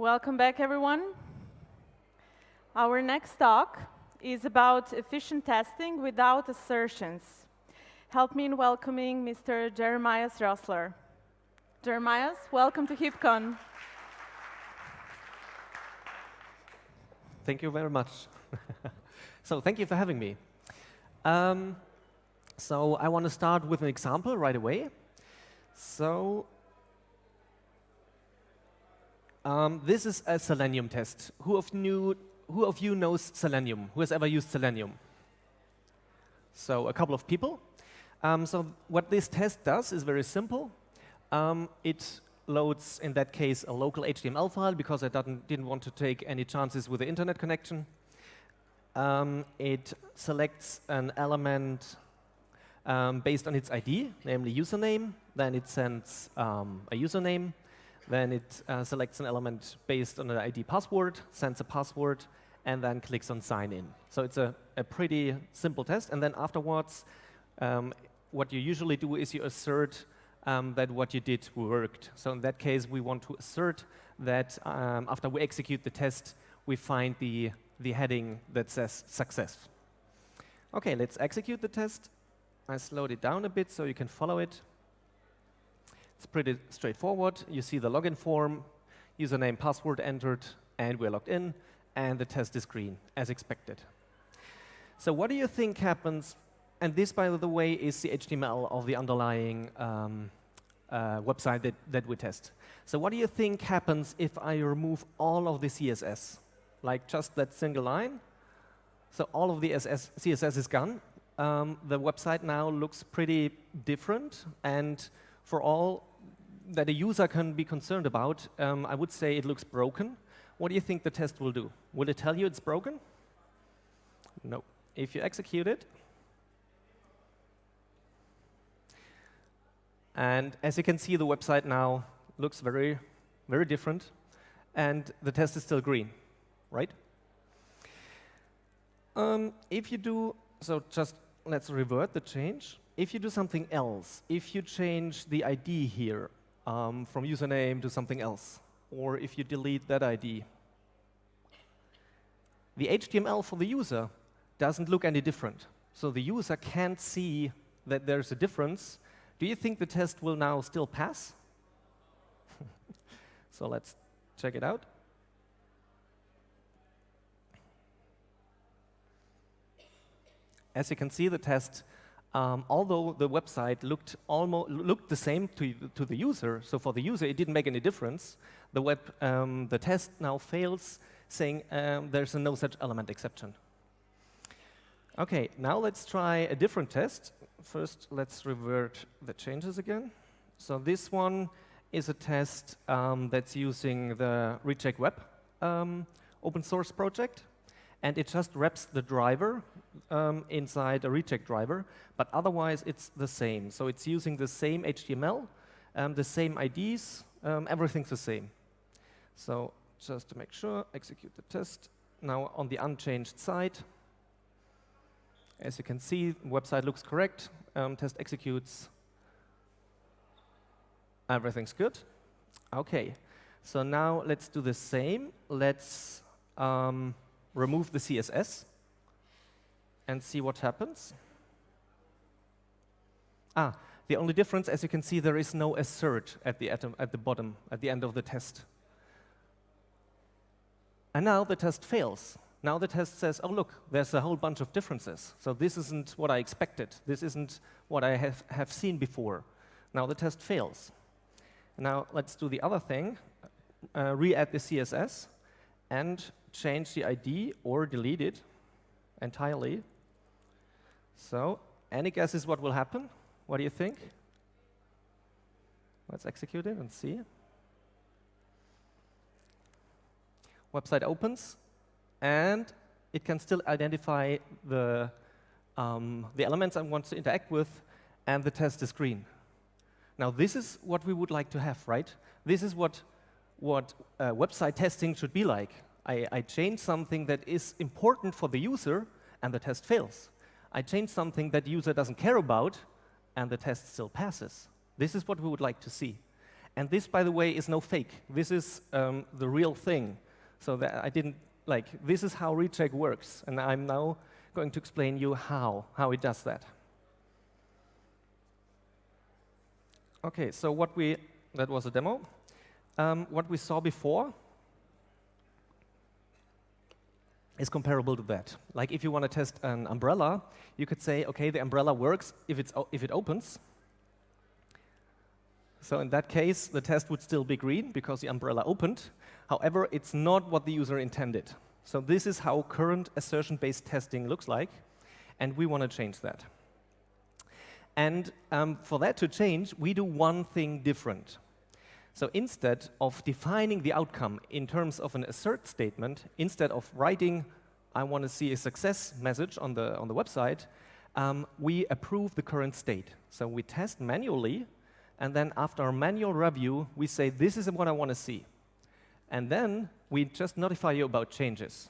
Welcome back, everyone. Our next talk is about efficient testing without assertions. Help me in welcoming Mr. Jeremias Rossler. Jeremias, welcome to HipCon. Thank you very much. so thank you for having me. Um, so I want to start with an example right away. So um, this is a Selenium test. Who of, you, who of you knows Selenium? Who has ever used Selenium? So a couple of people. Um, so what this test does is very simple. Um, it loads, in that case, a local HTML file because I didn't want to take any chances with the internet connection. Um, it selects an element um, based on its ID, namely username. Then it sends um, a username. Then it uh, selects an element based on an ID password, sends a password, and then clicks on sign in. So it's a, a pretty simple test. And then afterwards, um, what you usually do is you assert um, that what you did worked. So in that case, we want to assert that um, after we execute the test, we find the, the heading that says success. OK, let's execute the test. I slowed it down a bit so you can follow it. It's pretty straightforward. You see the login form, username, password entered, and we're logged in, and the test is green, as expected. So what do you think happens? And this, by the way, is the HTML of the underlying um, uh, website that, that we test. So what do you think happens if I remove all of the CSS? Like just that single line? So all of the SS, CSS is gone. Um, the website now looks pretty different. And for all that a user can be concerned about, um, I would say it looks broken. What do you think the test will do? Will it tell you it's broken? No. If you execute it, And as you can see, the website now looks very, very different. And the test is still green, right? Um, if you do, so just let's revert the change. If you do something else, if you change the ID here um, from username to something else, or if you delete that ID, the HTML for the user doesn't look any different. So the user can't see that there's a difference do you think the test will now still pass? so let's check it out. As you can see, the test, um, although the website looked almost looked the same to, to the user, so for the user it didn't make any difference. The web, um, the test now fails, saying um, there's a no such element exception. Okay, now let's try a different test first, let's revert the changes again. So this one is a test um, that's using the Recheck Web um, open source project. And it just wraps the driver um, inside a recheck driver. But otherwise, it's the same. So it's using the same HTML, um, the same IDs. Um, everything's the same. So just to make sure, execute the test. Now, on the unchanged side, as you can see, the website looks correct. Um, test executes. Everything's good. OK. So now let's do the same. Let's um, remove the CSS and see what happens. Ah, the only difference, as you can see, there is no assert at the, atom, at the bottom, at the end of the test. And now the test fails. Now the test says, oh, look, there's a whole bunch of differences. So this isn't what I expected. This isn't what I have, have seen before. Now the test fails. Now let's do the other thing, uh, re-add the CSS, and change the ID or delete it entirely. So any guesses what will happen? What do you think? Let's execute it and see. Website opens and it can still identify the, um, the elements I want to interact with, and the test is green. Now, this is what we would like to have, right? This is what, what uh, website testing should be like. I, I change something that is important for the user, and the test fails. I change something that the user doesn't care about, and the test still passes. This is what we would like to see. And this, by the way, is no fake. This is um, the real thing. So that I didn't, like, this is how recheck works. And I'm now going to explain you how, how it does that. Okay, so what we, that was a demo. Um, what we saw before is comparable to that. Like if you want to test an umbrella, you could say, okay, the umbrella works if, it's, if it opens. So in that case, the test would still be green because the umbrella opened. However, it's not what the user intended. So this is how current assertion-based testing looks like, and we want to change that. And um, for that to change, we do one thing different. So instead of defining the outcome in terms of an assert statement, instead of writing, I want to see a success message on the, on the website, um, we approve the current state. So we test manually, and then after a manual review, we say, this is what I want to see. And then we just notify you about changes.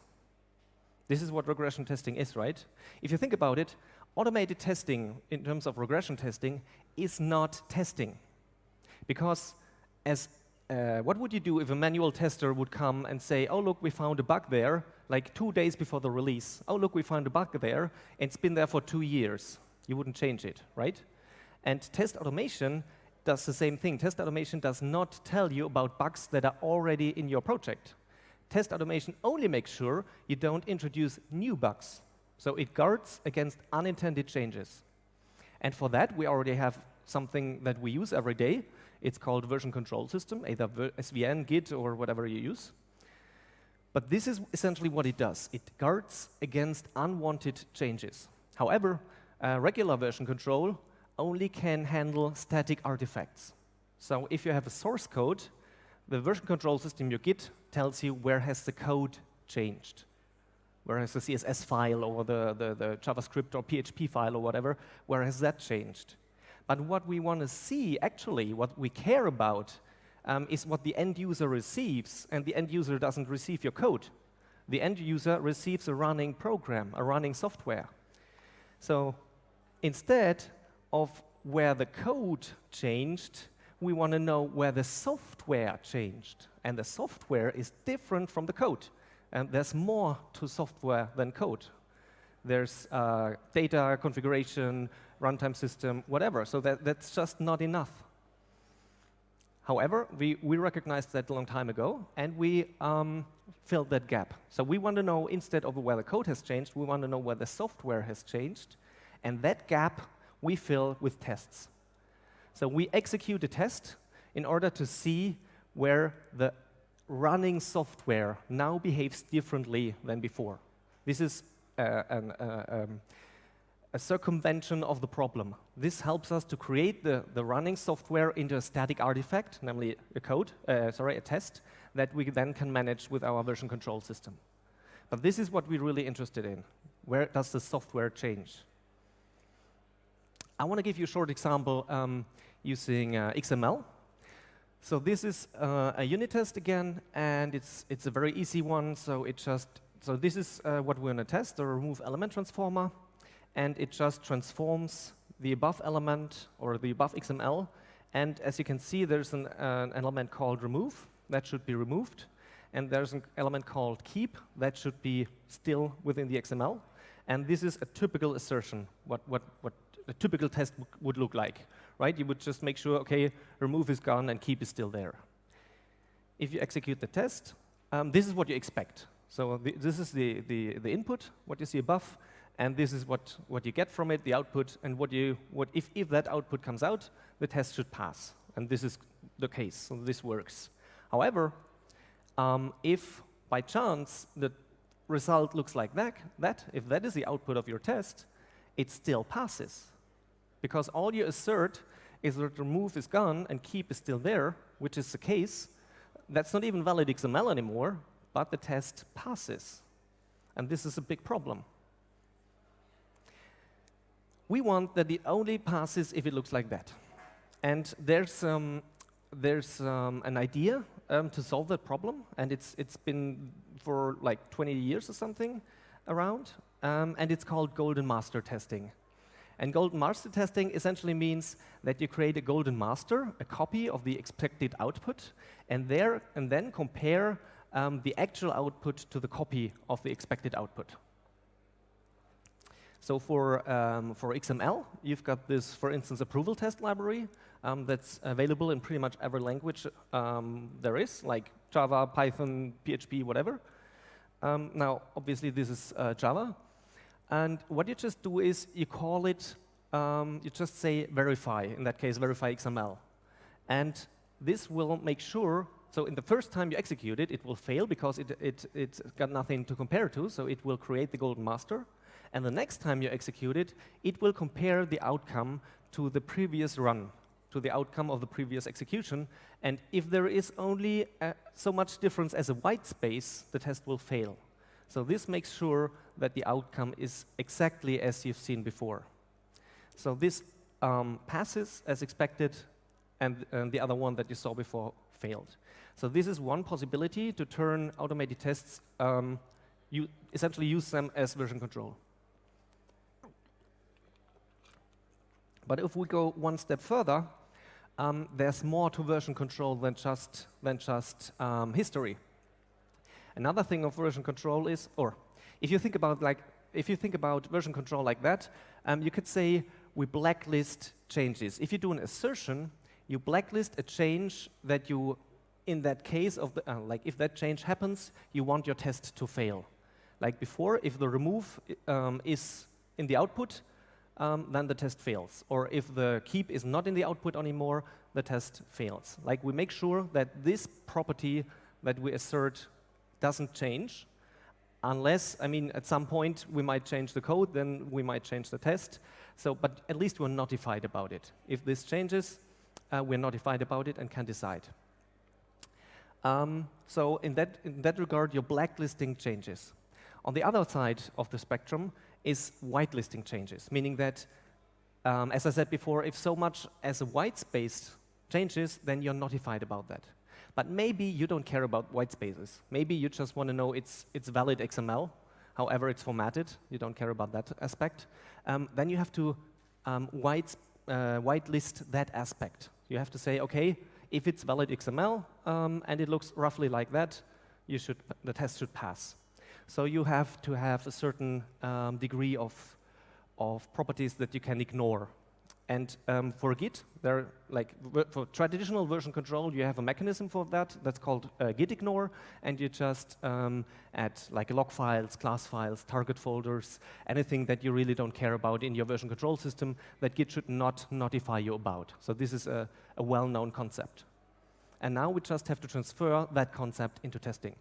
This is what regression testing is, right? If you think about it, automated testing in terms of regression testing is not testing. Because as uh, what would you do if a manual tester would come and say, oh, look, we found a bug there, like two days before the release. Oh, look, we found a bug there, and it's been there for two years. You wouldn't change it, right? And test automation does the same thing. Test automation does not tell you about bugs that are already in your project. Test automation only makes sure you don't introduce new bugs. So it guards against unintended changes. And for that, we already have something that we use every day, it's called version control system, either SVN, Git, or whatever you use. But this is essentially what it does. It guards against unwanted changes. However, uh, regular version control only can handle static artifacts. So if you have a source code, the version control system, your Git, tells you where has the code changed. Where has the CSS file or the, the, the JavaScript or PHP file or whatever, where has that changed? But what we want to see, actually, what we care about, um, is what the end user receives, and the end user doesn't receive your code. The end user receives a running program, a running software. So instead of where the code changed, we want to know where the software changed. And the software is different from the code. And there's more to software than code. There's uh, data configuration, runtime system, whatever. So that, that's just not enough. However, we, we recognized that a long time ago, and we um, filled that gap. So we want to know, instead of where the code has changed, we want to know where the software has changed. And that gap we fill with tests. So we execute a test in order to see where the running software now behaves differently than before. This is uh, an, uh, um, a circumvention of the problem. This helps us to create the, the running software into a static artifact, namely a code, uh, sorry, a test, that we then can manage with our version control system. But this is what we're really interested in. Where does the software change? I want to give you a short example um, using uh, XML. So this is uh, a unit test again, and it's, it's a very easy one. So it just so this is uh, what we're going to test, the remove element transformer and it just transforms the above element or the above XML. And as you can see, there's an, uh, an element called remove that should be removed. And there's an element called keep that should be still within the XML. And this is a typical assertion, what, what, what a typical test would look like, right? You would just make sure, OK, remove is gone and keep is still there. If you execute the test, um, this is what you expect. So this is the, the, the input, what you see above and this is what, what you get from it, the output, and what you, what if, if that output comes out, the test should pass. And this is the case, so this works. However, um, if by chance the result looks like that, that, if that is the output of your test, it still passes. Because all you assert is that remove is gone and keep is still there, which is the case. That's not even valid XML anymore, but the test passes. And this is a big problem we want that it only passes if it looks like that. And there's, um, there's um, an idea um, to solve that problem, and it's, it's been for like 20 years or something around, um, and it's called golden master testing. And golden master testing essentially means that you create a golden master, a copy of the expected output, and, there, and then compare um, the actual output to the copy of the expected output. So for, um, for XML, you've got this, for instance, approval test library um, that's available in pretty much every language um, there is, like Java, Python, PHP, whatever. Um, now, obviously, this is uh, Java. And what you just do is you call it, um, you just say verify, in that case, verify XML. And this will make sure, so in the first time you execute it, it will fail because it, it, it's got nothing to compare to, so it will create the golden master. And the next time you execute it, it will compare the outcome to the previous run, to the outcome of the previous execution. And if there is only uh, so much difference as a white space, the test will fail. So this makes sure that the outcome is exactly as you've seen before. So this um, passes as expected, and, and the other one that you saw before failed. So this is one possibility to turn automated tests, um, you essentially use them as version control. But if we go one step further, um, there's more to version control than just, than just um, history. Another thing of version control is, or if you think about like, if you think about version control like that, um, you could say we blacklist changes. If you do an assertion, you blacklist a change that you, in that case of the, uh, like if that change happens, you want your test to fail. Like before, if the remove um, is in the output, um, then the test fails. Or if the keep is not in the output anymore, the test fails. Like we make sure that this property that we assert doesn't change unless, I mean, at some point we might change the code, then we might change the test. So, but at least we're notified about it. If this changes, uh, we're notified about it and can decide. Um, so in that, in that regard, your blacklisting changes. On the other side of the spectrum is whitelisting changes, meaning that, um, as I said before, if so much as a white space changes, then you're notified about that. But maybe you don't care about white spaces. Maybe you just want to know it's, it's valid XML, however it's formatted. You don't care about that aspect. Um, then you have to um, white, uh, whitelist that aspect. You have to say, OK, if it's valid XML um, and it looks roughly like that, you should, the test should pass. So you have to have a certain um, degree of, of properties that you can ignore. And um, for Git, there, like for traditional version control, you have a mechanism for that. That's called uh, git ignore, and you just um, add like log files, class files, target folders, anything that you really don't care about in your version control system that Git should not notify you about. So this is a, a well-known concept. And now we just have to transfer that concept into testing.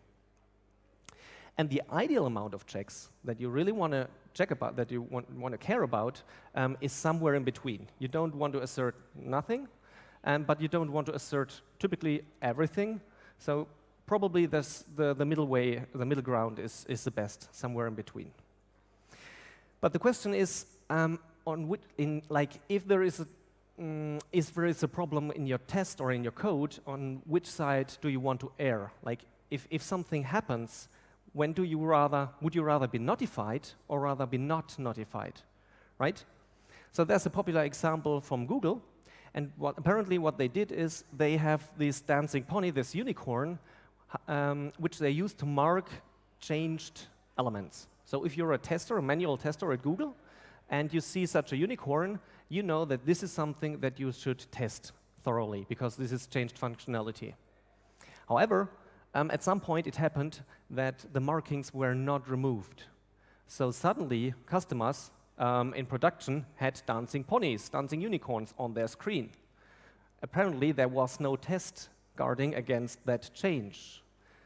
And the ideal amount of checks that you really want to check about, that you want, to care about, um, is somewhere in between. You don't want to assert nothing, um, but you don't want to assert typically everything. So probably this, the, the middle way, the middle ground is, is the best, somewhere in between. But the question is, um, on which, in, like, if there is a mm, if there is a problem in your test or in your code, on which side do you want to err? Like, if, if something happens, when do you rather, would you rather be notified or rather be not notified, right? So there's a popular example from Google, and what, apparently what they did is they have this dancing pony, this unicorn, um, which they use to mark changed elements. So if you're a tester, a manual tester at Google, and you see such a unicorn, you know that this is something that you should test thoroughly, because this is changed functionality. However, um, at some point it happened that the markings were not removed. So suddenly, customers um, in production had dancing ponies, dancing unicorns on their screen. Apparently, there was no test guarding against that change.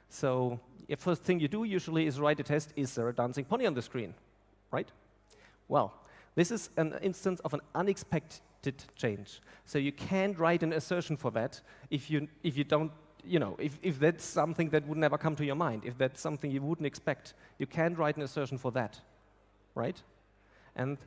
So the first thing you do usually is write a test, is there a dancing pony on the screen, right? Well, this is an instance of an unexpected change. So you can't write an assertion for that if you, if you don't you know, if, if that's something that would never come to your mind, if that's something you wouldn't expect, you can write an assertion for that, right? And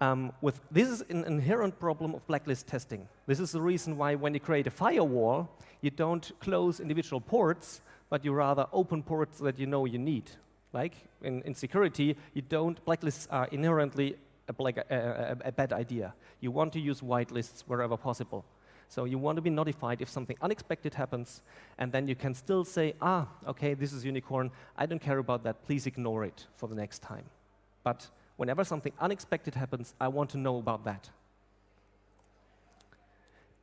um, with this is an inherent problem of blacklist testing. This is the reason why when you create a firewall, you don't close individual ports, but you rather open ports that you know you need. Like in, in security, you don't, blacklists are inherently a, black, a, a bad idea. You want to use whitelists wherever possible. So you want to be notified if something unexpected happens, and then you can still say, ah, okay, this is unicorn. I don't care about that. Please ignore it for the next time. But whenever something unexpected happens, I want to know about that.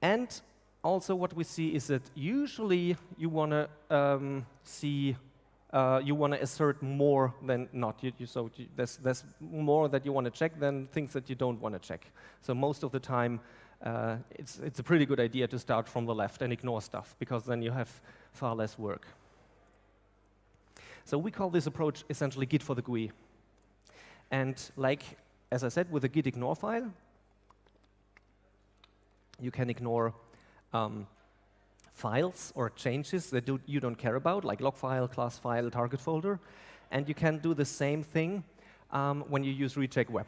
And also what we see is that usually you want to um, see, uh, you want to assert more than not. You, you, so you, there's, there's more that you want to check than things that you don't want to check. So most of the time, uh, it's, it's a pretty good idea to start from the left and ignore stuff, because then you have far less work. So we call this approach essentially Git for the GUI. And like, as I said, with the git ignore file, you can ignore um, files or changes that do, you don't care about, like log file, class file, target folder. And you can do the same thing um, when you use recheck web.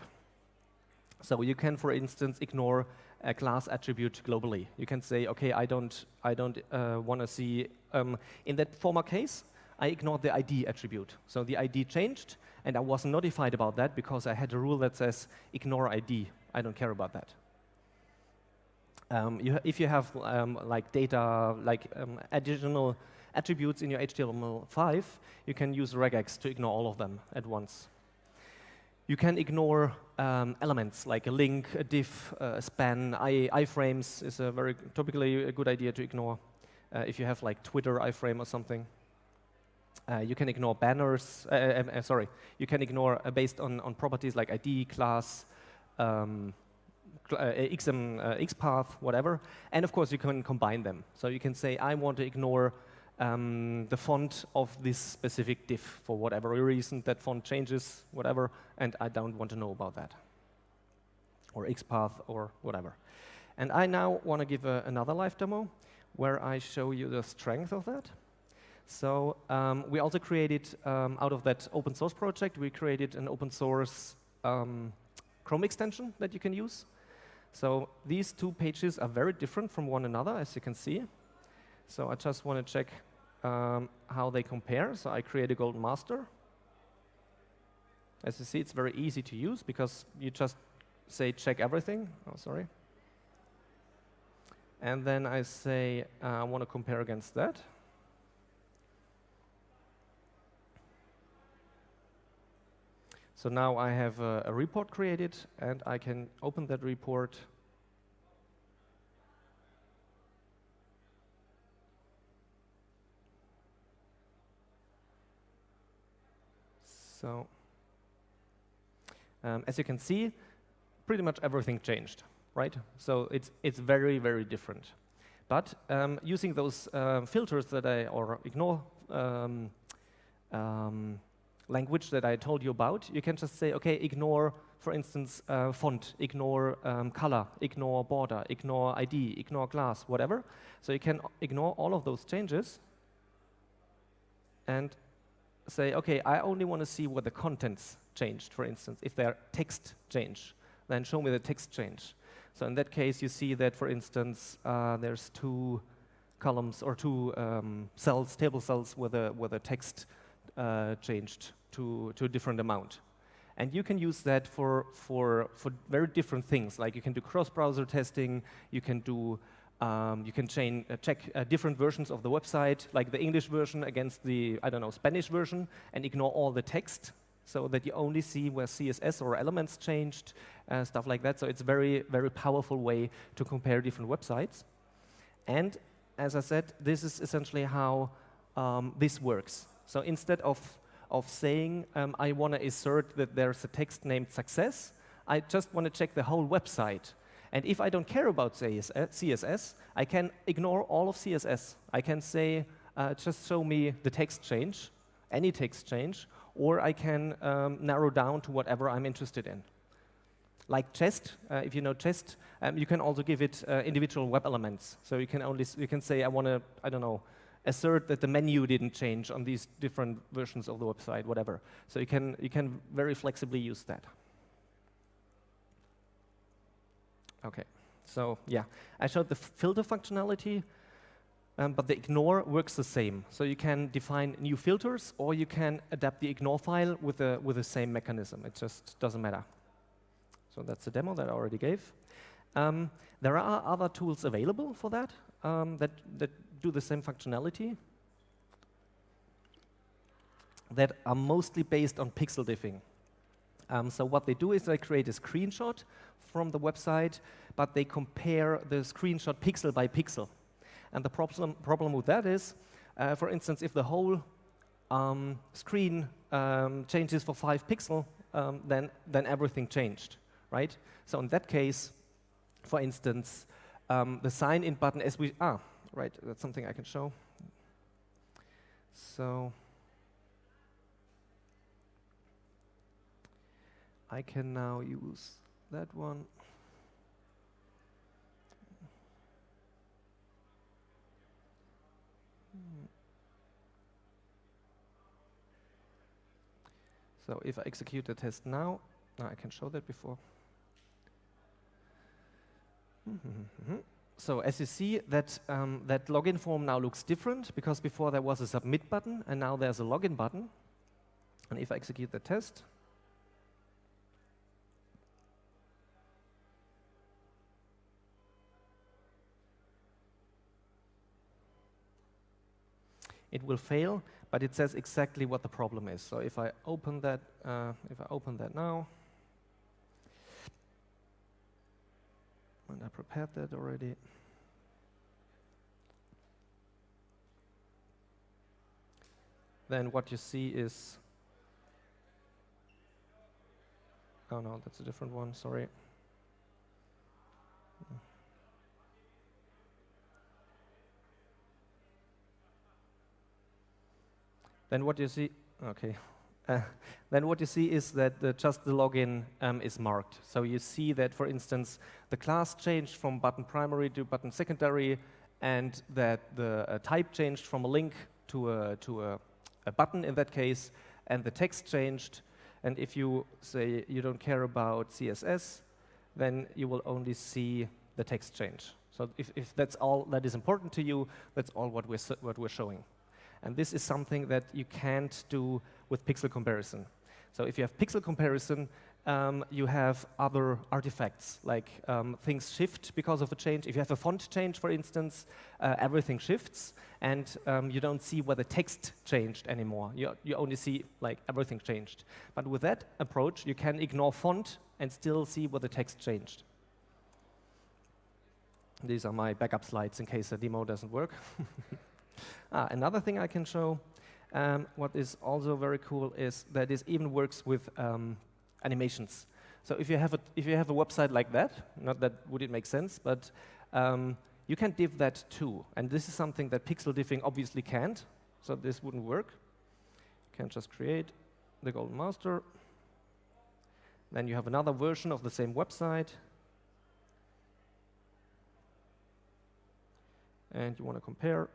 So you can, for instance, ignore a class attribute globally. You can say, OK, I don't, I don't uh, want to see, um, in that former case, I ignored the ID attribute. So the ID changed, and I wasn't notified about that because I had a rule that says ignore ID. I don't care about that. Um, you if you have um, like data, like um, additional attributes in your HTML5, you can use regex to ignore all of them at once. You can ignore um, elements like a link, a div, uh, a span. I, iframes is a very typically a good idea to ignore uh, if you have like Twitter iframe or something. Uh, you can ignore banners. Uh, uh, uh, sorry, you can ignore based on, on properties like ID, class, um, XM, XPath, whatever. And of course, you can combine them. So you can say, I want to ignore um, the font of this specific div for whatever reason. That font changes, whatever, and I don't want to know about that. Or XPath or whatever. And I now want to give a, another live demo where I show you the strength of that. So um, we also created, um, out of that open source project, we created an open source um, Chrome extension that you can use. So these two pages are very different from one another, as you can see. So I just want to check um, how they compare. So I create a golden master. As you see, it's very easy to use because you just say check everything. Oh, sorry. And then I say uh, I want to compare against that. So now I have a, a report created, and I can open that report So um, as you can see, pretty much everything changed, right? So it's, it's very, very different. But um, using those uh, filters that I, or ignore um, um, language that I told you about, you can just say, okay, ignore, for instance, uh, font, ignore um, color, ignore border, ignore ID, ignore class, whatever. So you can ignore all of those changes and say, okay, I only want to see what the contents changed, for instance. If their text change, then show me the text change. So in that case, you see that, for instance, uh, there's two columns or two um, cells, table cells, where the, where the text uh, changed to, to a different amount. And you can use that for, for, for very different things, like you can do cross-browser testing, you can do um, you can chain, uh, check uh, different versions of the website, like the English version against the, I don't know, Spanish version, and ignore all the text so that you only see where CSS or elements changed, uh, stuff like that. So it's a very, very powerful way to compare different websites. And as I said, this is essentially how um, this works. So instead of, of saying, um, I want to assert that there's a text named success, I just want to check the whole website and if I don't care about CSS, I can ignore all of CSS. I can say, uh, just show me the text change, any text change, or I can um, narrow down to whatever I'm interested in. Like Jest, uh, if you know Jest, um, you can also give it uh, individual web elements. So you can only you can say, I want to, I don't know, assert that the menu didn't change on these different versions of the website, whatever. So you can you can very flexibly use that. Okay, so yeah, I showed the filter functionality, um, but the ignore works the same. So you can define new filters, or you can adapt the ignore file with the, with the same mechanism. It just doesn't matter. So that's the demo that I already gave. Um, there are other tools available for that, um, that, that do the same functionality that are mostly based on pixel diffing. Um, so what they do is they create a screenshot from the website, but they compare the screenshot pixel by pixel. And the problem, problem with that is, uh, for instance, if the whole um, screen um, changes for five pixel, um, then, then everything changed, right? So in that case, for instance, um, the sign in button as we, ah, right, that's something I can show. So I can now use that one. So if I execute the test now, now, I can show that before. so as you see, that, um, that login form now looks different because before there was a submit button and now there's a login button. And if I execute the test, it will fail, but it says exactly what the problem is. So if I open that, uh, if I open that now, and I prepared that already. Then what you see is, oh no, that's a different one, sorry. Then what you see, okay, uh, then what you see is that just the login um, is marked. So you see that, for instance, the class changed from button primary to button secondary, and that the uh, type changed from a link to a, to a, a button in that case, and the text changed. And if you say you don't care about CSS, then you will only see the text change. So if, if that's all that is important to you, that's all what we're, what we're showing. And this is something that you can't do with pixel comparison. So if you have pixel comparison, um, you have other artifacts, like um, things shift because of a change. If you have a font change, for instance, uh, everything shifts, and um, you don't see where the text changed anymore. You, you only see like everything changed. But with that approach, you can ignore font and still see where the text changed. These are my backup slides in case the demo doesn't work. Ah, another thing I can show, um, what is also very cool is that this even works with um, animations. So if you have a if you have a website like that, not that would it make sense, but um, you can div that too. And this is something that pixel diffing obviously can't. So this wouldn't work. You can just create the golden master. Then you have another version of the same website. And you want to compare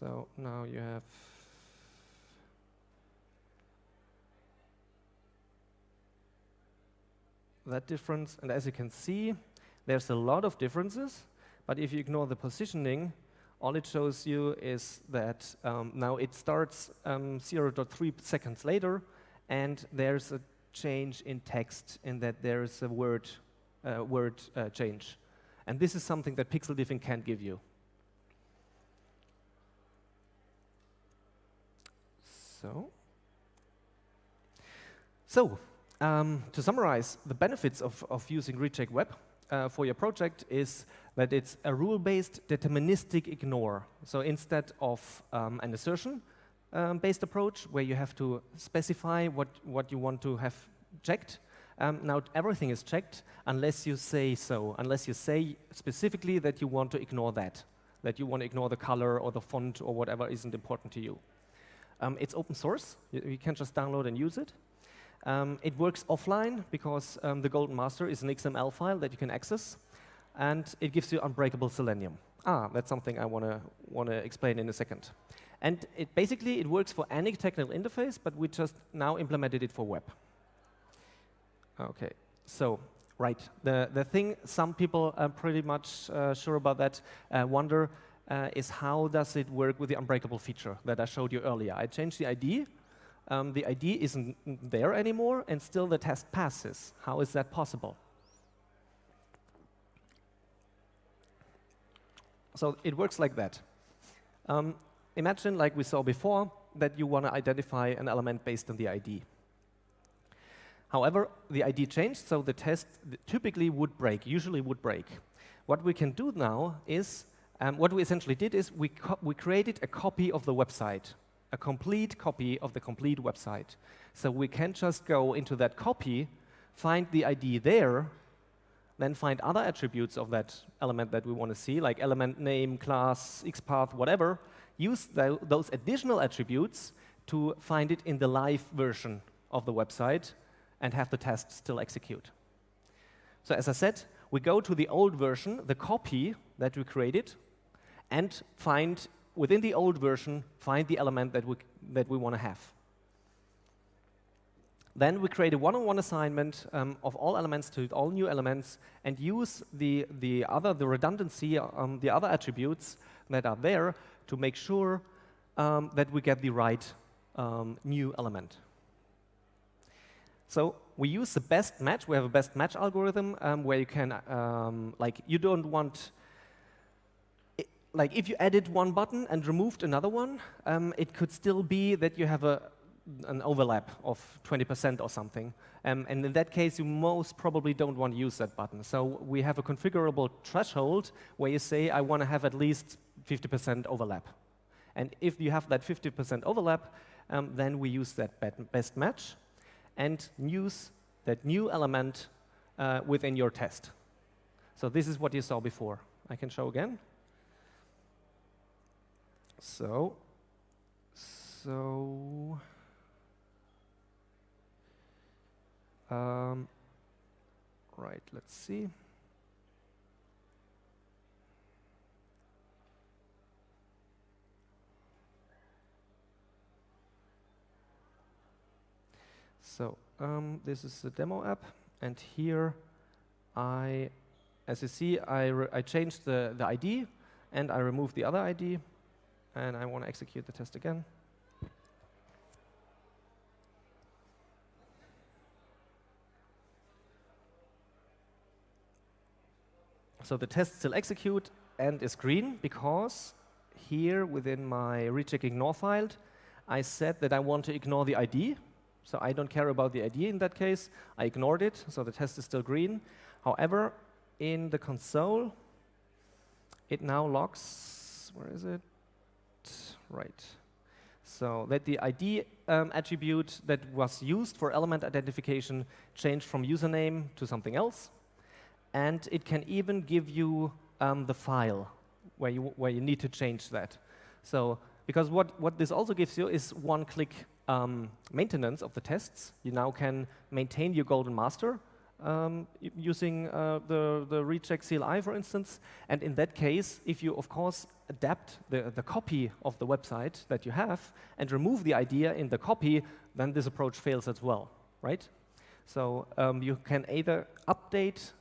So now you have that difference. And as you can see, there's a lot of differences. But if you ignore the positioning, all it shows you is that um, now it starts um, 0.3 seconds later, and there's a change in text in that there's a word, uh, word uh, change. And this is something that pixel diffing can't give you. So, so um, to summarize, the benefits of, of using Recheck Web uh, for your project is that it's a rule-based deterministic ignore. So instead of um, an assertion-based um, approach where you have to specify what, what you want to have checked, um, now everything is checked unless you say so, unless you say specifically that you want to ignore that, that you want to ignore the color or the font or whatever isn't important to you. Um, it's open source. You, you, can just download and use it. Um, it works offline because um, the Golden Master is an XML file that you can access, and it gives you unbreakable Selenium. Ah, that's something I want to want to explain in a second. And it basically it works for any technical interface, but we just now implemented it for web. Okay, so right, the the thing some people are pretty much uh, sure about that uh, wonder uh, is how does it work with the unbreakable feature that I showed you earlier. I changed the ID um, the ID isn't there anymore, and still the test passes. How is that possible? So it works like that. Um, imagine, like we saw before, that you want to identify an element based on the ID. However, the ID changed, so the test typically would break, usually would break. What we can do now is, um, what we essentially did is we, we created a copy of the website, a complete copy of the complete website. So we can just go into that copy, find the ID there, then find other attributes of that element that we want to see, like element name, class, XPath, whatever, use th those additional attributes to find it in the live version of the website and have the test still execute. So as I said, we go to the old version, the copy that we created, and find, within the old version, find the element that we, that we want to have. Then we create a one-on-one -on -one assignment um, of all elements to all new elements and use the, the other, the redundancy, um, the other attributes that are there to make sure um, that we get the right um, new element. So we use the best match. We have a best match algorithm um, where you can, like, you don't want, like, if you added one button and removed another one, um, it could still be that you have a, an overlap of 20% or something. Um, and in that case, you most probably don't want to use that button. So we have a configurable threshold where you say, I want to have at least 50% overlap. And if you have that 50% overlap, um, then we use that best match and use that new element uh, within your test. So this is what you saw before. I can show again. So, so, um, right, let's see. So um, this is the demo app, and here I, as you see, I, I changed the, the ID, and I removed the other ID, and I want to execute the test again. So the test still execute and is green because here within my recheck ignore file, I said that I want to ignore the ID so I don't care about the ID in that case. I ignored it, so the test is still green. However, in the console, it now logs, where is it? Right. So that the ID um, attribute that was used for element identification changed from username to something else. And it can even give you um, the file where you, where you need to change that. So because what, what this also gives you is one-click um, maintenance of the tests. You now can maintain your golden master um, using uh, the, the recheck CLI, for instance. And in that case, if you, of course, adapt the, the copy of the website that you have and remove the idea in the copy, then this approach fails as well, right? So um, you can either update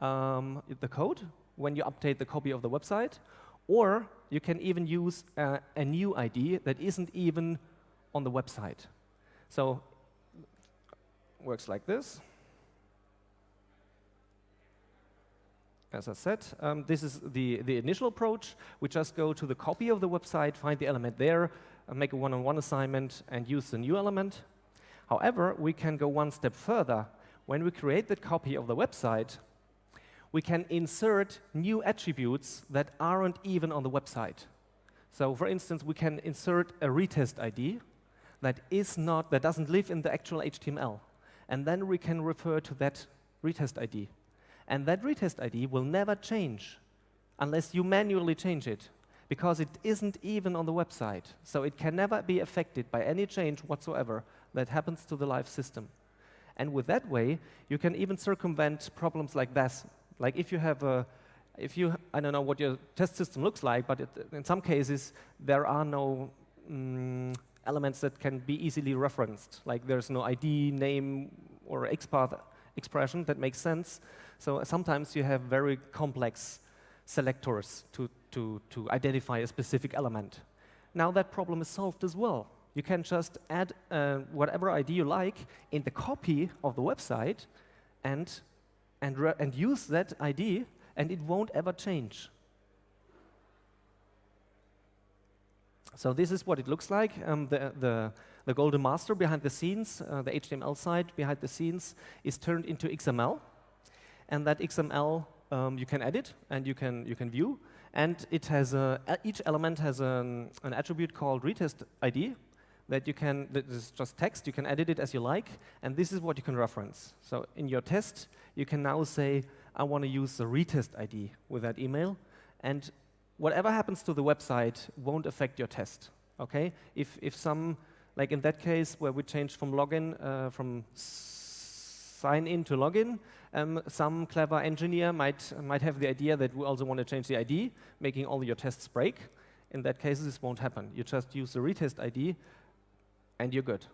um, the code when you update the copy of the website, or you can even use uh, a new ID that isn't even on the website. So works like this. As I said, um, this is the, the initial approach. We just go to the copy of the website, find the element there, uh, make a one-on-one -on -one assignment, and use the new element. However, we can go one step further. When we create that copy of the website, we can insert new attributes that aren't even on the website. So for instance, we can insert a retest ID that is not, that doesn't live in the actual HTML. And then we can refer to that retest ID. And that retest ID will never change unless you manually change it because it isn't even on the website. So it can never be affected by any change whatsoever that happens to the live system. And with that way, you can even circumvent problems like this. Like if you have a, if you, I don't know what your test system looks like, but it, in some cases, there are no mm, elements that can be easily referenced. Like there's no ID, name, or XPath expression that makes sense. So sometimes you have very complex selectors to, to, to identify a specific element. Now that problem is solved as well. You can just add uh, whatever ID you like in the copy of the website and, and, and use that ID, and it won't ever change. So this is what it looks like. Um, the, the, the, golden master behind the scenes, uh, the HTML side behind the scenes, is turned into XML. And that XML um, you can edit and you can, you can view. And it has a, each element has an, an attribute called retest ID that you can, that is just text, you can edit it as you like, and this is what you can reference. So in your test, you can now say, I want to use the retest ID with that email, and whatever happens to the website won't affect your test, okay? If, if some, like in that case where we changed from login, uh, from sign in to login, um, some clever engineer might, might have the idea that we also want to change the ID, making all your tests break. In that case, this won't happen. You just use the retest ID, and you're good.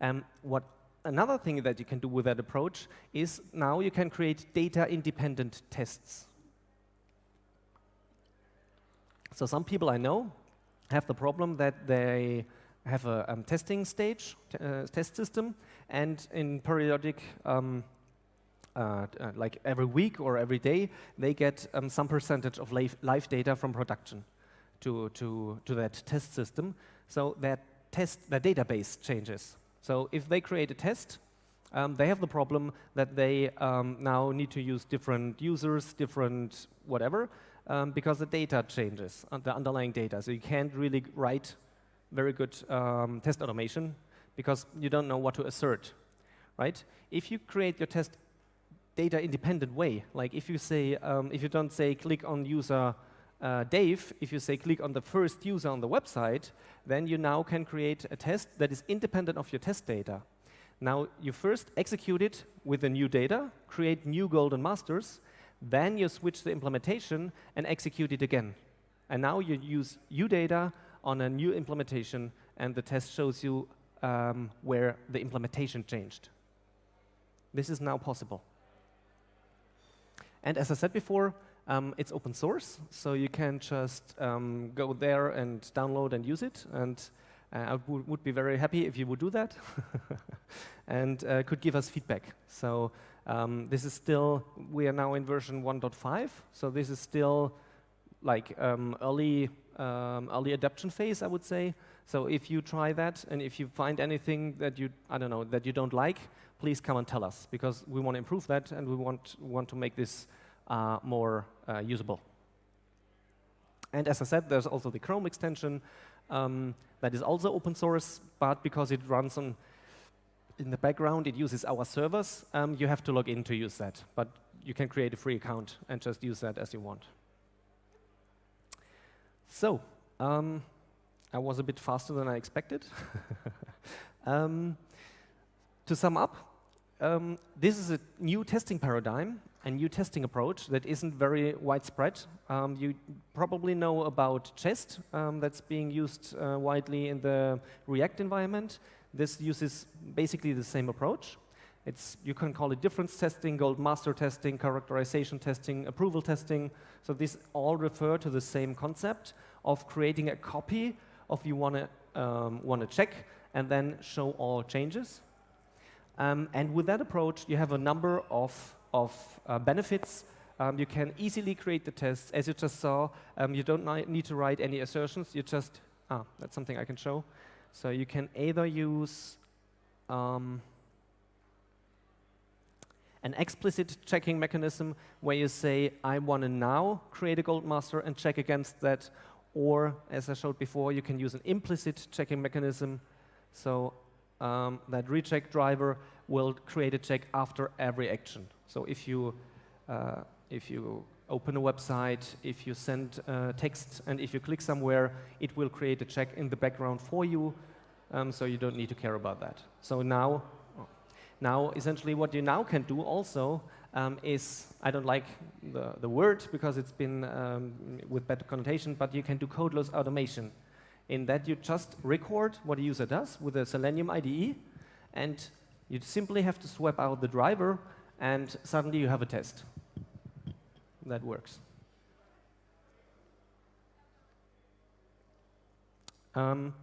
Um, what another thing that you can do with that approach is now you can create data-independent tests. So some people I know have the problem that they have a um, testing stage, uh, test system, and in periodic, um, uh, uh, like every week or every day, they get um, some percentage of live, live, data from production to, to, to that test system. So that test, the database changes. So if they create a test, um, they have the problem that they um, now need to use different users, different whatever, um, because the data changes, uh, the underlying data. So you can't really write very good um, test automation because you don't know what to assert, right? If you create your test data independent way, like if you say, um, if you don't say click on user uh, Dave, if you say click on the first user on the website, then you now can create a test that is independent of your test data. Now, you first execute it with the new data, create new golden masters, then you switch the implementation and execute it again. And now you use UData on a new implementation, and the test shows you um, where the implementation changed. This is now possible. And as I said before, um, it's open source, so you can just um, go there and download and use it. And uh, I would be very happy if you would do that and uh, could give us feedback. So um, this is still, we are now in version 1.5, so this is still like um, early, um, early adoption phase, I would say. So if you try that and if you find anything that you, I don't know, that you don't like, please come and tell us because we want to improve that and we want, want to make this uh, more uh, usable. And as I said, there's also the Chrome extension um, that is also open source, but because it runs on in the background, it uses our servers, um, you have to log in to use that. But you can create a free account and just use that as you want. So, um, I was a bit faster than I expected. um, to sum up, um, this is a new testing paradigm, a new testing approach that isn't very widespread. Um, you probably know about Jest, um, that's being used uh, widely in the React environment. This uses basically the same approach. It's, you can call it difference testing, gold master testing, characterization testing, approval testing. So these all refer to the same concept of creating a copy of you want to um, want to check and then show all changes. Um, and with that approach, you have a number of, of uh, benefits. Um, you can easily create the tests. As you just saw, um, you don't need to write any assertions. You just, ah, that's something I can show. So you can either use um, an explicit checking mechanism where you say, I want to now create a gold master and check against that. Or, as I showed before, you can use an implicit checking mechanism. So um, that recheck driver will create a check after every action. So if you, uh, if you open a website, if you send uh, text, and if you click somewhere, it will create a check in the background for you, um, so you don't need to care about that. So now, now essentially what you now can do also um, is, I don't like the, the word because it's been um, with bad connotation, but you can do codeless automation in that you just record what a user does with a Selenium IDE, and you simply have to swap out the driver, and suddenly you have a test. That works. Um,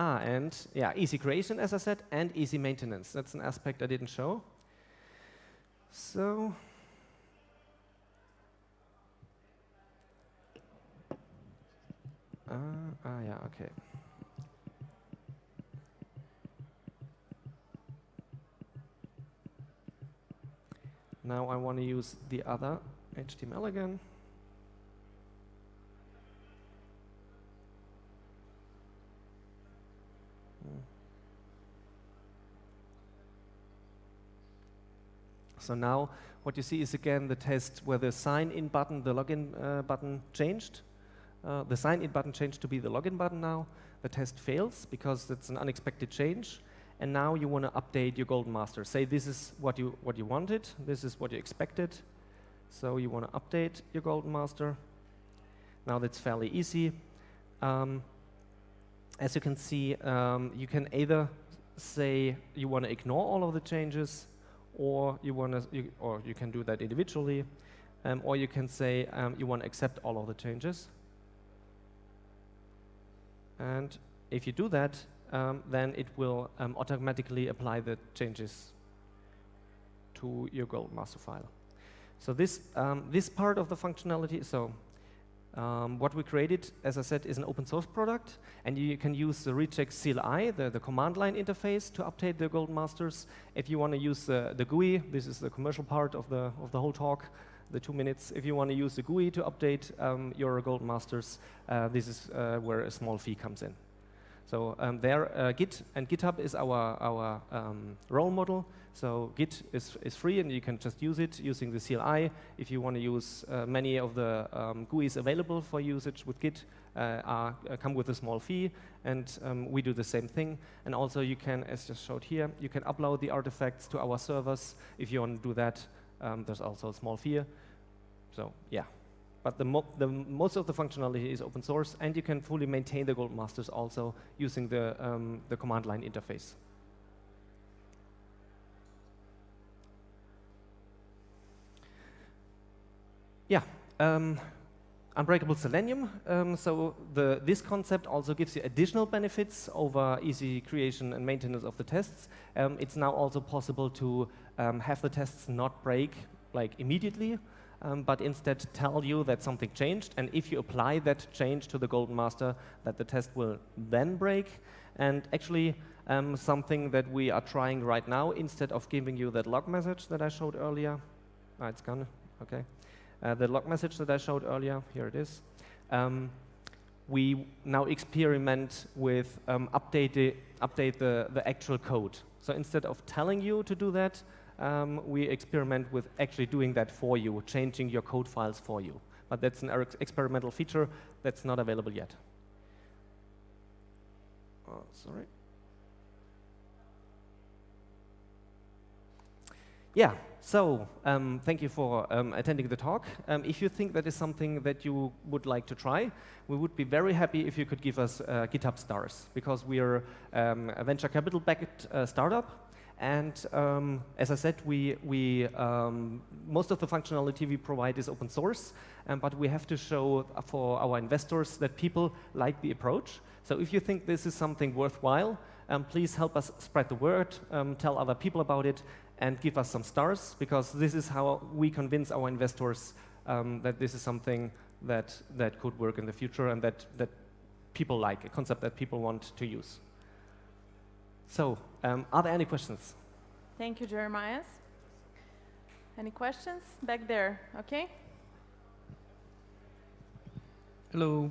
ah, and yeah, easy creation, as I said, and easy maintenance. That's an aspect I didn't show. So, uh, ah, yeah, okay. Now I want to use the other HTML again. So now what you see is again the test where the sign in button, the login uh, button changed. Uh, the sign in button changed to be the login button now. The test fails because it's an unexpected change. And now you want to update your golden master. Say this is what you, what you wanted, this is what you expected. So you want to update your golden master. Now that's fairly easy. Um, as you can see, um, you can either say you want to ignore all of the changes or you want to, or you can do that individually, um, or you can say um, you want to accept all of the changes. And if you do that, um, then it will um, automatically apply the changes to your gold master file. So this, um, this part of the functionality, so um, what we created, as I said, is an open source product, and you can use the recheck CLI, the, the command line interface, to update the Golden Masters. If you want to use the, the GUI, this is the commercial part of the, of the whole talk, the two minutes. If you want to use the GUI to update um, your Golden Masters, uh, this is uh, where a small fee comes in. So um, there, uh, Git and GitHub is our, our um, role model. So Git is, is free and you can just use it using the CLI. If you want to use uh, many of the um, GUIs available for usage with Git, uh, are, uh, come with a small fee, and um, we do the same thing. And also you can, as just showed here, you can upload the artifacts to our servers. If you want to do that, um, there's also a small fee. So yeah, but the, mo the, most of the functionality is open source, and you can fully maintain the Gold Masters also using the, um, the command line interface. Yeah, um, Unbreakable Selenium. Um, so the, this concept also gives you additional benefits over easy creation and maintenance of the tests. Um, it's now also possible to um, have the tests not break like immediately, um, but instead tell you that something changed. And if you apply that change to the Golden Master, that the test will then break. And actually, um, something that we are trying right now, instead of giving you that log message that I showed earlier, ah, it's gone, okay. Uh, the log message that I showed earlier, here it is. Um, we now experiment with um, update, the, update the, the actual code. So instead of telling you to do that, um, we experiment with actually doing that for you, changing your code files for you. But that's an experimental feature that's not available yet. Oh, sorry. Yeah, so um, thank you for um, attending the talk. Um, if you think that is something that you would like to try, we would be very happy if you could give us uh, GitHub stars, because we are um, a venture capital-backed uh, startup. And um, as I said, we, we um, most of the functionality we provide is open source, but we have to show for our investors that people like the approach. So if you think this is something worthwhile, please help us spread the word, tell other people about it, and give us some stars, because this is how we convince our investors um, that this is something that, that could work in the future and that, that people like, a concept that people want to use. So, um, are there any questions? Thank you, Jeremias. Any questions? Back there, okay? Hello.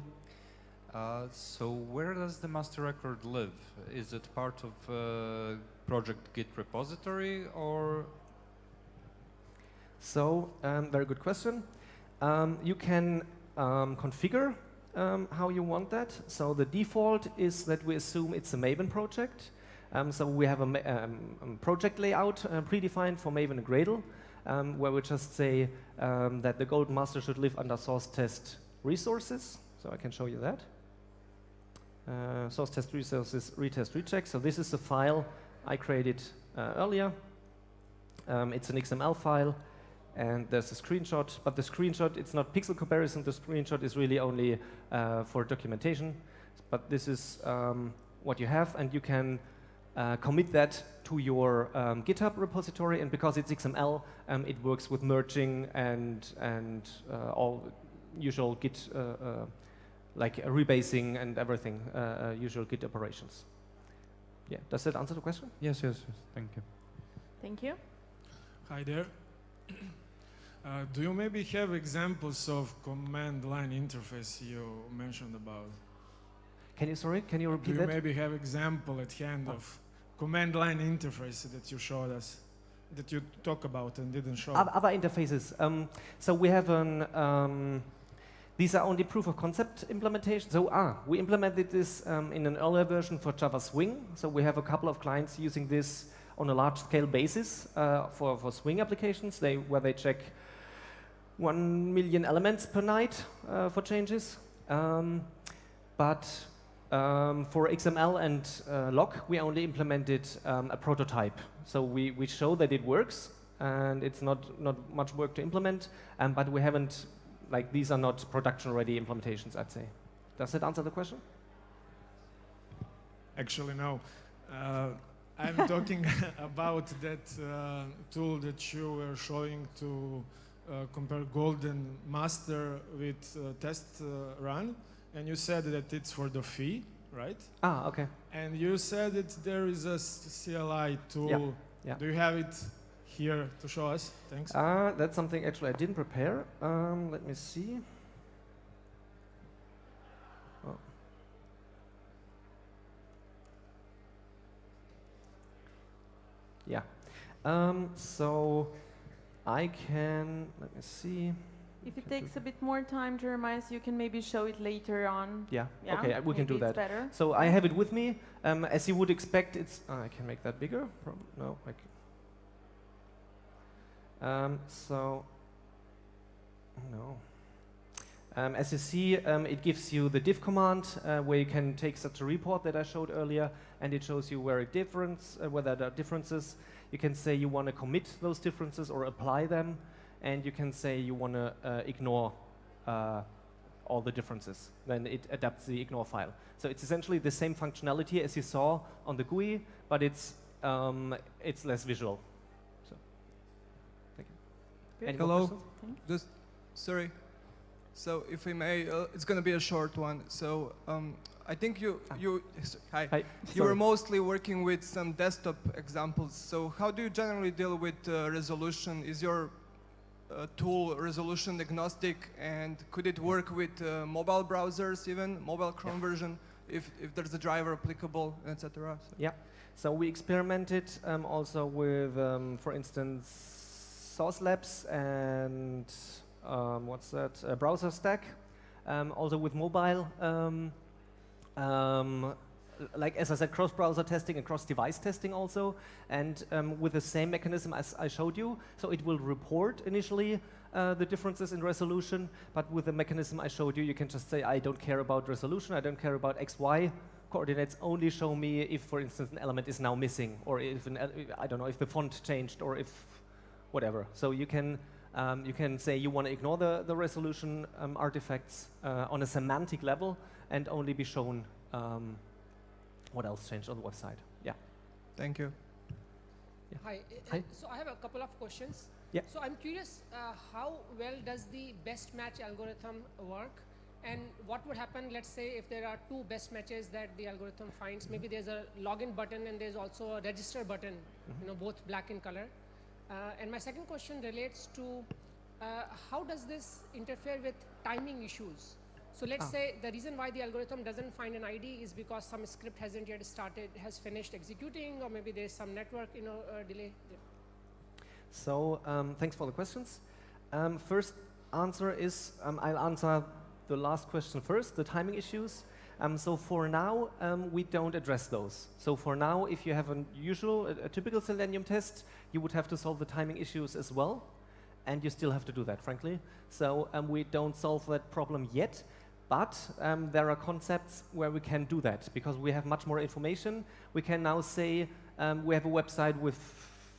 Uh, so where does the master record live? Is it part of uh, project Git repository or? So, um, very good question. Um, you can um, configure um, how you want that. So the default is that we assume it's a Maven project. Um, so we have a um, project layout uh, predefined for Maven and Gradle, where we just say that the gold Master should live under source test resources. So I can show you that uh, source test resources retest recheck. So this is the file I created uh, earlier. Um, it's an XML file, and there's a screenshot. But the screenshot, it's not pixel comparison. The screenshot is really only uh, for documentation. But this is um, what you have, and you can uh, commit that to your um, GitHub repository. And because it's XML, um, it works with merging and and uh, all usual Git uh, uh, like rebasing and everything, uh, uh, usual Git operations. Yeah, does that answer the question? Yes, yes, yes. Thank you. Thank you. Hi there. Uh, do you maybe have examples of command line interface you mentioned about? Can you sorry? Can you repeat Do repeat you that? maybe have example at hand Oh. of command line interface that you showed us, that you talk about and didn't show? Other interfaces. Um, so we have an. Um, these are only proof of concept implementations. So ah, we implemented this um, in an earlier version for Java Swing. So we have a couple of clients using this on a large scale basis uh, for for Swing applications. They where they check one million elements per night uh, for changes. Um, but um, for XML and uh, log, we only implemented um, a prototype. So we, we show that it works, and it's not, not much work to implement, um, but we haven't, like, these are not production-ready implementations, I'd say. Does that answer the question? Actually, no. Uh, I'm talking about that uh, tool that you were showing to uh, compare Golden Master with uh, Test uh, Run, and you said that it's for the fee, right? Ah, okay. And you said that there is a CLI tool. yeah. Do you have it here to show us? Thanks. Uh, that's something actually I didn't prepare. Um, let me see. Oh. Yeah. Um, so I can, let me see. If it takes a bit more time, Jeremiah, you can maybe show it later on. Yeah, Yeah, okay, we can do that. better. So I have it with me. Um, as you would expect, it's. ah, I can make that bigger. No, I c- Um, so. No. Um, as you see, um, it gives you the diff command uh, where you can take such a report that I showed earlier, and it shows you where it difference, uh, whether there are differences. You can say you want to commit those differences or apply them, and you can say you want to uh, ignore uh, all the differences. Then it adapts the ignore file. So it's essentially the same functionality as you saw on the GUI, but it's um, it's less visual. So, thank you. Good. Any Hello. Just, sorry. So if we may, uh, it's going to be a short one. So um, I think you, Ah. you, hi. Hi. You were mostly working with some desktop examples. So how do you generally deal with uh, resolution? Is your tool resolution agnostic, and could it work with uh, mobile browsers, even mobile Chrome version, if, if there's a driver applicable, etc. So So we experimented um, also with, um, for instance, Sauce Labs and um, what's that? Uh, browser stack. Um, also with mobile. Like as I said, cross-browser testing and cross-device testing also, and um, with the same mechanism as I showed you. So it will report initially uh, the differences in resolution, but with the mechanism I showed you, you can just say, I don't care about resolution, I don't care about X, Y coordinates, only show me if, for instance, an element is now missing, or if, an, I don't know, if the font changed, or if whatever. So you can, um, you can say you want to ignore the, the resolution um, artifacts uh, on a semantic level and only be shown um, what else changed on the website. Yeah. thank you. Hi. uh, Hi. uh, So I have a couple of questions. Yeah. So I'm curious, uh, how well does the best match algorithm work? And what would happen, let's say, if there are two best matches that the algorithm finds? Maybe there's a login button and there's also a register button, you know, both black in color. Uh, and my second question relates to uh, how does this interfere with timing issues? So let's Ah. say the reason why the algorithm doesn't find an ID is because some script hasn't yet started, has finished executing, or maybe there's some network, you know, uh, delay. So um, thanks for the questions. Um, first answer is um, I'll answer the last question first, the timing issues. Um, so for now, um, we don't address those. So for now, if you have a usual, a, a typical Selenium test, you would have to solve the timing issues as well, and you still have to do that, frankly. So um, we don't solve that problem yet, but um, there are concepts where we can do that because we have much more information. We can now say um, we have a website with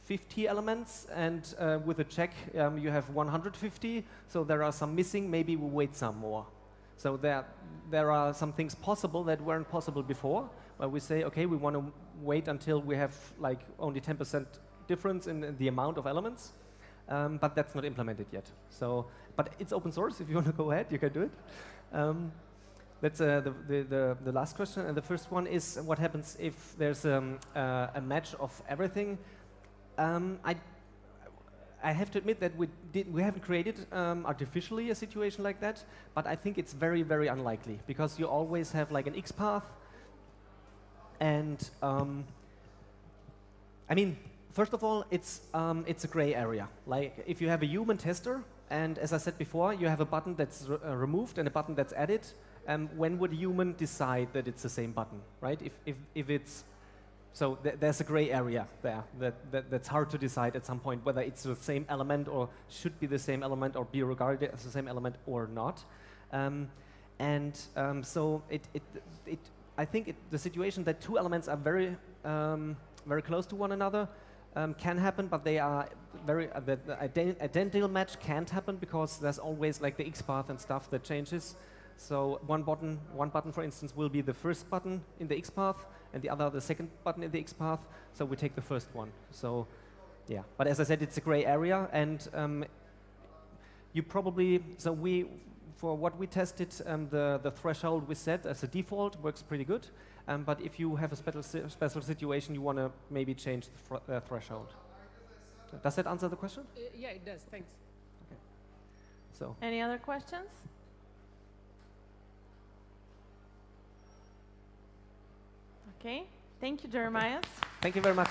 50 elements, and uh, with a check, um, you have 150. So there are some missing. Maybe we wait some more. So there, there are some things possible that weren't possible before, where we say, okay, we want to wait until we have like only 10% difference in, in the amount of elements, um, but that's not implemented yet. So, but it's open source. If you want to go ahead, you can do it. Um, that's uh, the, the, the, the last question. And the first one is what happens if there's um, uh, a match of everything? Um, I, I have to admit that we, did, we haven't created um, artificially a situation like that, but I think it's very, very unlikely because you always have like an X path. And um, I mean, first of all, it's, um, it's a gray area. Like if you have a human tester, and as I said before, you have a button that's re uh, removed and a button that's added, um, when would a human decide that it's the same button, right? If, if, if it's, so th there's a gray area there that, that, that's hard to decide at some point whether it's the same element or should be the same element or be regarded as the same element or not. Um, and um, so it, it, it, I think it, the situation that two elements are very, um, very close to one another um, can happen, but they are very, uh, the, the ident identical match can't happen because there's always like the X path and stuff that changes. So one button, one button, for instance, will be the first button in the X path, and the other the second button in the X path. So we take the first one. So, yeah. But as I said, it's a gray area, and um, you probably so we for what we tested, um, the the threshold we set as a default works pretty good. Um, but if you have a special special situation, you want to maybe change the uh, threshold. Does that answer the question? Uh, yeah, it does. Thanks. Okay. So. Any other questions? Okay. Thank you, Jeremiah. Thank you very much.